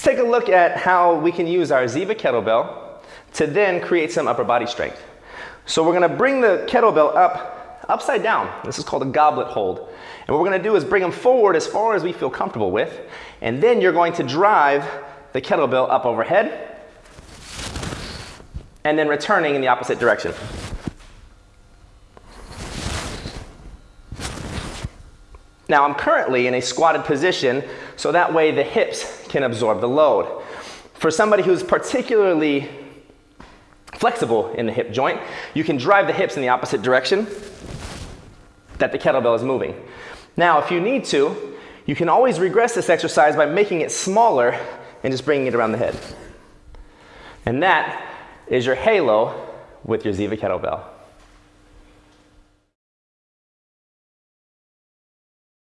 Let's take a look at how we can use our Ziva kettlebell to then create some upper body strength. So we're gonna bring the kettlebell up, upside down. This is called a goblet hold. And what we're gonna do is bring them forward as far as we feel comfortable with. And then you're going to drive the kettlebell up overhead and then returning in the opposite direction. Now I'm currently in a squatted position so that way the hips can absorb the load. For somebody who's particularly flexible in the hip joint, you can drive the hips in the opposite direction that the kettlebell is moving. Now if you need to, you can always regress this exercise by making it smaller and just bringing it around the head. And that is your halo with your Ziva kettlebell.